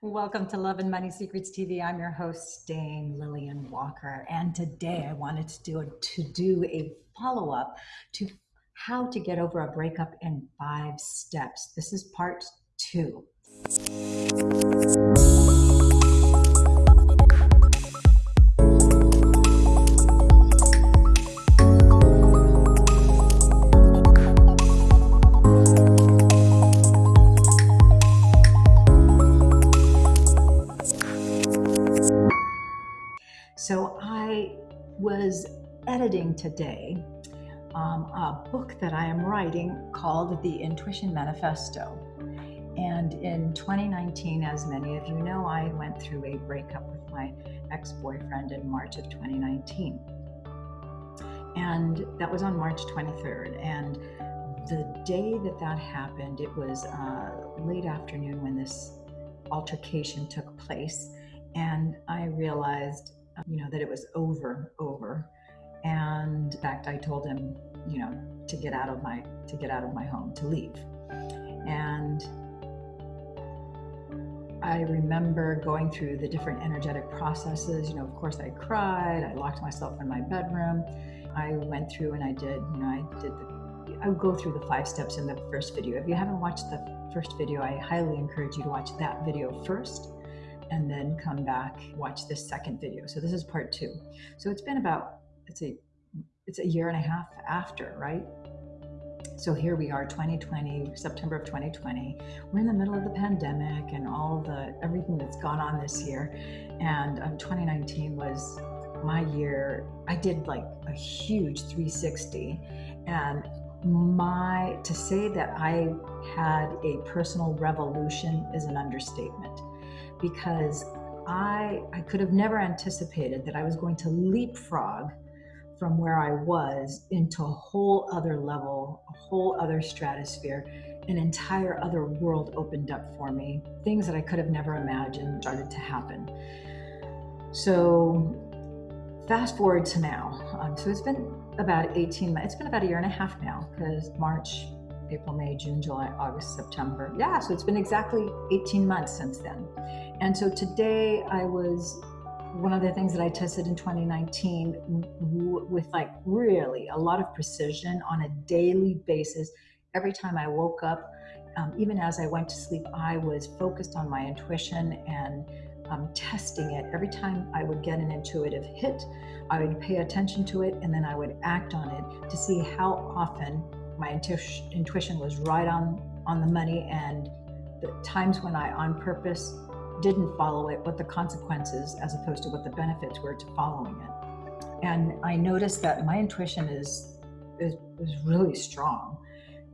Welcome to Love and Money Secrets TV. I'm your host, Dame Lillian Walker, and today I wanted to do a, to do a follow up to how to get over a breakup in five steps. This is part two. Was editing today um, a book that I am writing called The Intuition Manifesto. And in 2019, as many of you know, I went through a breakup with my ex boyfriend in March of 2019. And that was on March 23rd. And the day that that happened, it was uh, late afternoon when this altercation took place. And I realized you know, that it was over, over. And in fact, I told him, you know, to get out of my to get out of my home, to leave. And I remember going through the different energetic processes. You know, of course, I cried. I locked myself in my bedroom. I went through and I did, you know, I did the. I would go through the five steps in the first video. If you haven't watched the first video, I highly encourage you to watch that video first and then come back, watch this second video. So this is part two. So it's been about, it's a, it's a year and a half after, right? So here we are, 2020, September of 2020. We're in the middle of the pandemic and all the everything that's gone on this year. And um, 2019 was my year. I did like a huge 360, and my to say that I had a personal revolution is an understatement because I, I could have never anticipated that I was going to leapfrog from where I was into a whole other level, a whole other stratosphere, an entire other world opened up for me. Things that I could have never imagined started to happen. So, fast forward to now. Um, so, it's been about 18 months, it's been about a year and a half now because March April, May, June, July, August, September. Yeah, so it's been exactly 18 months since then. And so today I was one of the things that I tested in 2019 with like really a lot of precision on a daily basis. Every time I woke up, um, even as I went to sleep, I was focused on my intuition and um, testing it. Every time I would get an intuitive hit, I would pay attention to it and then I would act on it to see how often my intuition was right on on the money and the times when I on purpose didn't follow it, what the consequences as opposed to what the benefits were to following it. And I noticed that my intuition is is, is really strong.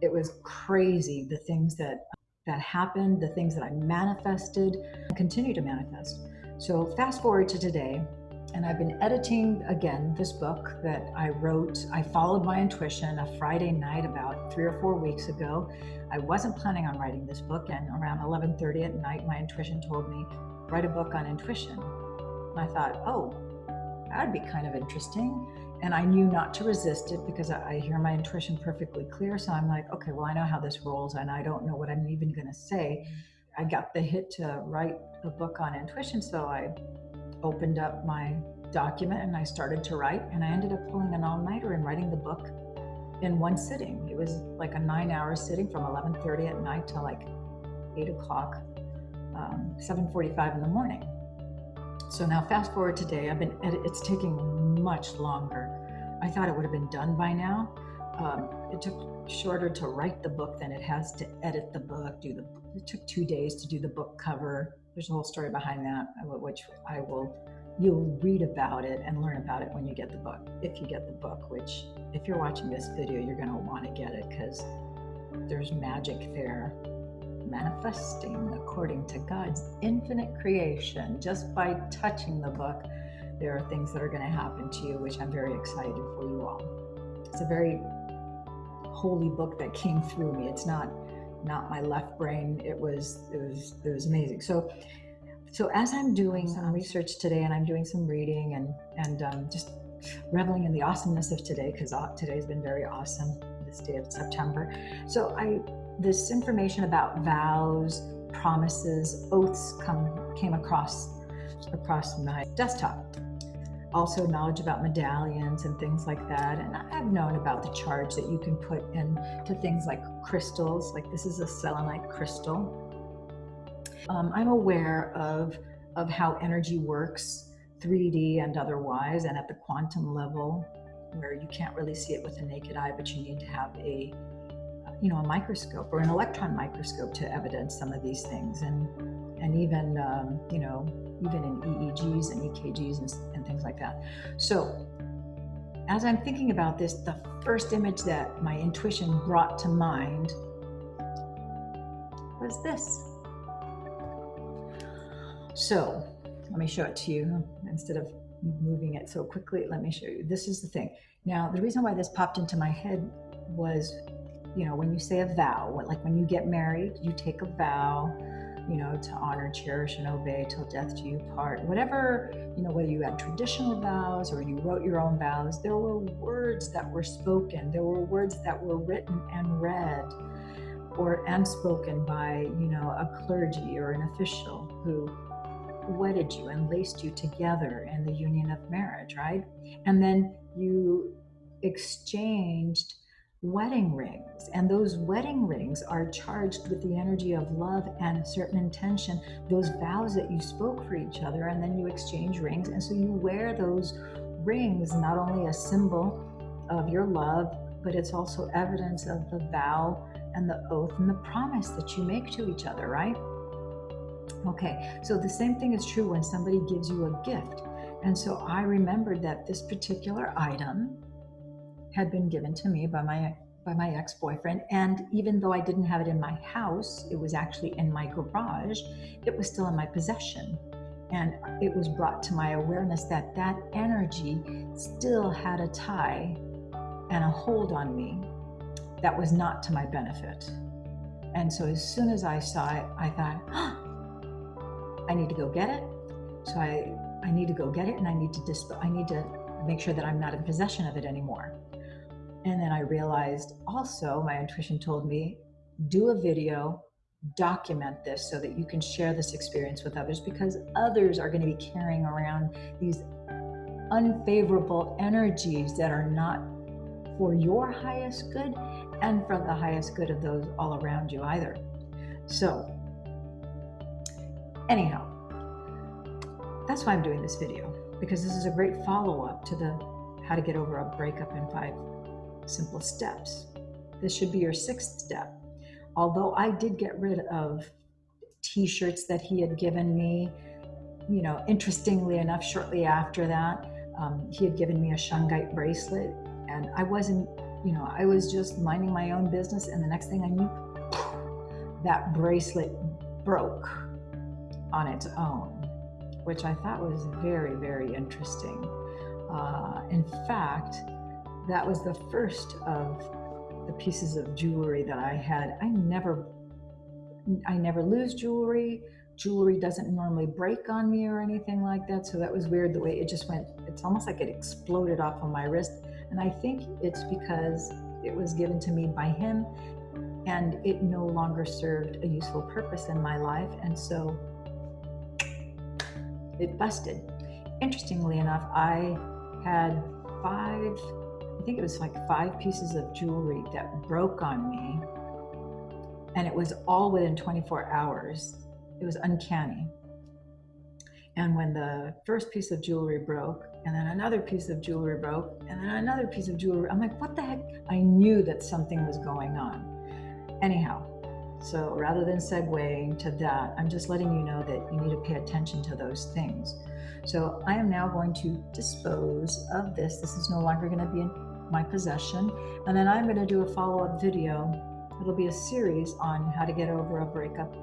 It was crazy the things that that happened, the things that I manifested, continue to manifest. So fast forward to today, and I've been editing again this book that I wrote. I followed my intuition a Friday night about three or four weeks ago. I wasn't planning on writing this book, and around 11:30 at night, my intuition told me, "Write a book on intuition." And I thought, "Oh, that'd be kind of interesting." And I knew not to resist it because I, hear my intuition perfectly clear. So I'm like, okay, well, I know how this rolls, and I don't know what I'm even going to say. I got the hit to write a book on intuition, so I opened up my document and I started to write, and I ended up pulling an all-nighter and writing the book in one sitting. It was like a nine-hour sitting from 11:30 at night till like 8 o'clock, um, 7:45 in the morning. So now, fast forward today, I've been. It's taking much longer. I thought it would have been done by now. Um, it took shorter to write the book than it has to edit the book. Do the. It took two days to do the book cover there's a whole story behind that, uh, which I will, you'll read about it and learn about it when you get the book. If you get the book, which if you're watching this video, you're going to want to get it because there's magic there manifesting according to God's infinite creation. Just by touching the book, there are things that are going to happen to you, which I'm very excited for you all. It's a very holy book that came through me. It's not not my left brain. It was it was it was amazing. So so as I'm doing some research today and I'm doing some reading and and um, just reveling in the awesomeness of today because today's been very awesome. this day of September. So I this information about vows, promises, oaths come came across across my desktop. Also knowledge about medallions and things like that. And I've known about the charge that you can put into things like crystals, like this is a selenite crystal. Um, I'm aware of of how energy works 3D and otherwise, and at the quantum level, where you can't really see it with the naked eye, but you need to have a you know a microscope or an electron microscope to evidence some of these things, and and even um, you know even in EEGs and EKGs and, and things like that. So as I'm thinking about this, the first image that my intuition brought to mind was this. So let me show it to you instead of moving it so quickly. Let me show you. This is the thing. Now, the reason why this popped into my head was, you know, when you say a vow, like when you get married, you take a vow, you know, to honor, cherish, and obey till death do you part. Whatever, you know, whether you had traditional vows or you wrote your own vows, there were words that were spoken, there were words that were written and read or and spoken by, you know, a clergy or an official who wedded you and laced you together in the union of marriage, right? And then you exchanged wedding rings, and those wedding rings are charged with the energy of love and a certain intention, those vows that you spoke for each other, and then you exchange rings. And so you wear those rings, not only a symbol of your love, but it's also evidence of the vow and the oath and the promise that you make to each other, right? Okay, so the same thing is true when somebody gives you a gift. And so I remembered that this particular item had been given to me by my by my ex-boyfriend and even though I didn't have it in my house, it was actually in my garage, it was still in my possession. And it was brought to my awareness that that energy still had a tie and a hold on me that was not to my benefit. And so as soon as I saw it, I thought, oh, I need to go get it. So I, I need to go get it and I need to disp- I need to make sure that I'm not in possession of it anymore. And then I realized also my intuition told me do a video, document this so that you can share this experience with others because others are going to be carrying around these unfavorable energies that are not for your highest good and for the highest good of those all around you either. So Anyhow, that's why I'm doing this video, because this is a great follow-up to the how to get over a breakup in five simple steps. This should be your sixth step. Although I did get rid of t-shirts that he had given me, you know, interestingly enough, shortly after that, um, he had given me a shungite bracelet and I wasn't, you know, I was just minding my own business and the next thing I knew, that bracelet broke on its own, which I thought was very, very interesting. Uh, in fact, that was the first of the pieces of jewelry that I had. I never, I never lose jewelry. Jewelry doesn't normally break on me or anything like that. So that was weird the way it just went. It's almost like it exploded off of my wrist. And I think it's because it was given to me by him and it no longer served a useful purpose in my life. And so it busted. Interestingly enough, I had five, I think it was like five pieces of jewelry that broke on me. And it was all within 24 hours. It was uncanny. And when the first piece of jewelry broke, and then another piece of jewelry broke, and then another piece of jewelry, I'm like, what the heck? I knew that something was going on. Anyhow, so rather than segueing to that, I'm just letting you know that you need to pay attention to those things. So I am now going to dispose of this. This is no longer going to be my possession. And then I'm going to do a follow-up video. It'll be a series on how to get over a breakup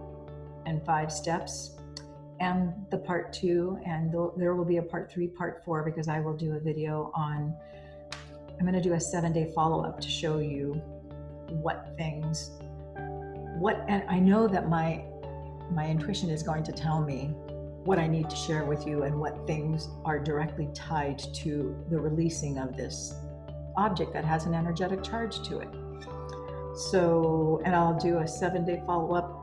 in five steps and the part two. And there will be a part three, part four, because I will do a video on, I'm going to do a seven day follow-up to show you what things what and I know that my my intuition is going to tell me what I need to share with you and what things are directly tied to the releasing of this object that has an energetic charge to it. so, and I'll do a seven day follow up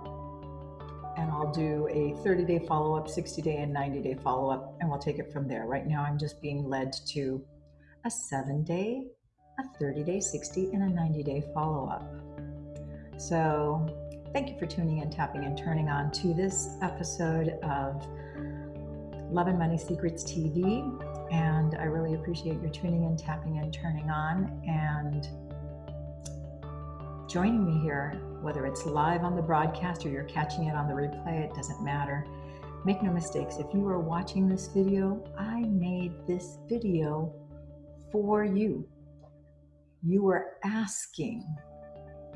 and I'll do a 30 day follow up, 60 day, and 90 day follow up, and we'll take it from there. Right now, I'm just being led to a seven day, a 30 day, 60, and a 90 day follow up. So, thank you for tuning in, tapping, and turning on to this episode of Love and Money Secrets TV. And I really appreciate your tuning in, tapping, in, turning on. And joining me here, whether it's live on the broadcast or you're catching it on the replay, it doesn't matter. Make no mistakes, if you are watching this video, I made this video for you. You were asking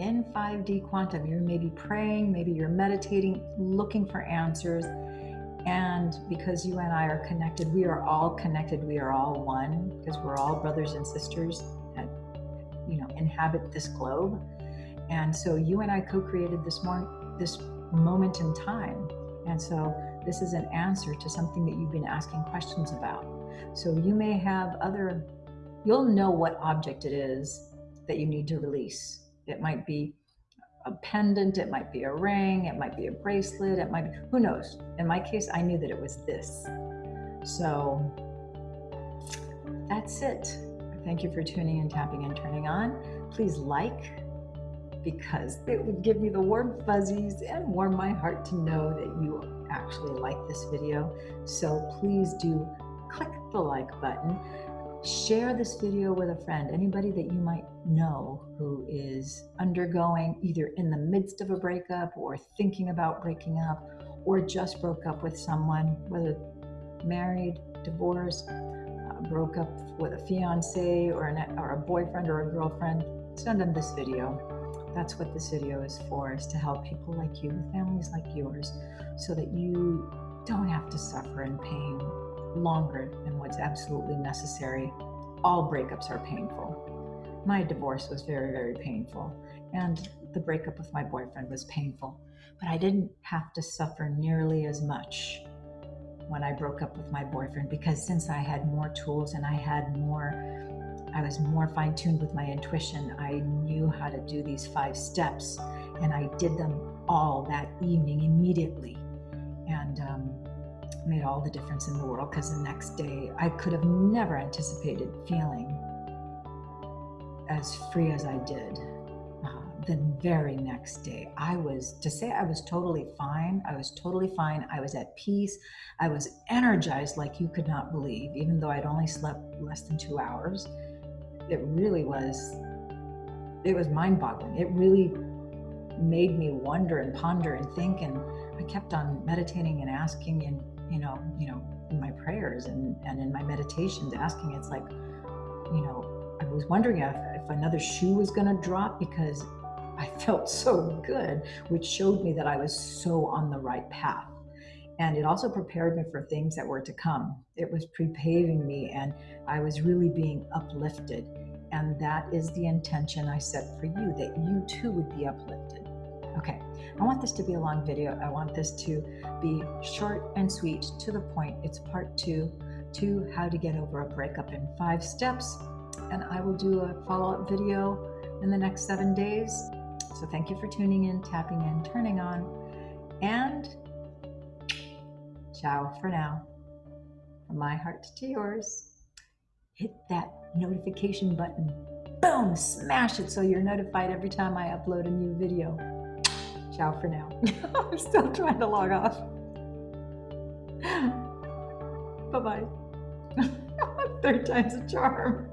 in 5D quantum, you're maybe praying, maybe you're meditating, looking for answers. And because you and I are connected, we are all connected, we are all one, because we're all brothers and sisters that, you know, inhabit this globe. And so you and I co-created this more this moment in time. And so this is an answer to something that you've been asking questions about. So you may have other you'll know what object it is that you need to release. It might be a pendant, it might be a ring, it might be a bracelet, it might be who knows. In my case, I knew that it was this. So that's it. Thank you for tuning in, tapping, and turning on. Please like, because it would give me the warm fuzzies and warm my heart to know that you actually like this video. So please do click the like button. Share this video with a friend, anybody that you might know who is undergoing either in the midst of a breakup or thinking about breaking up or just broke up with someone, whether married, divorced, uh, broke up with a fiance or, an, or a boyfriend or a girlfriend, send them this video. That's what this video is for, is to help people like you, families like yours, so that you don't have to suffer in pain longer than what's absolutely necessary. All breakups are painful. My divorce was very, very painful, and the breakup with my boyfriend was painful, but I didn't have to suffer nearly as much when I broke up with my boyfriend because since I had more tools and I had more I was more fine tuned with my intuition. I knew how to do these five steps, and I did them all that evening immediately. And um, made all the difference in the world because the next day I could have never anticipated feeling as free as I did. Uh, the very next day, I was to say I was totally fine. I was totally fine. I was at peace. I was energized like you could not believe, even though I'd only slept less than two hours it really was it was mind-boggling it really made me wonder and ponder and think and i kept on meditating and asking and you know you know in my prayers and and in my meditations asking it's like you know i was wondering if, if another shoe was going to drop because i felt so good which showed me that i was so on the right path and it also prepared me for things that were to come. It was prepaving me, and I was really being uplifted. And that is the intention I set for you that you too would be uplifted. Okay, I want this to be a long video. I want this to be short and sweet to the point. It's part two to how to get over a breakup in five steps. And I will do a follow up video in the next seven days. So thank you for tuning in, tapping in, turning on, and Ciao for now. From my heart to yours, hit that notification button. Boom, smash it so you're notified every time I upload a new video. Ciao for now. I'm still trying to log off. Bye bye. Third time's a charm.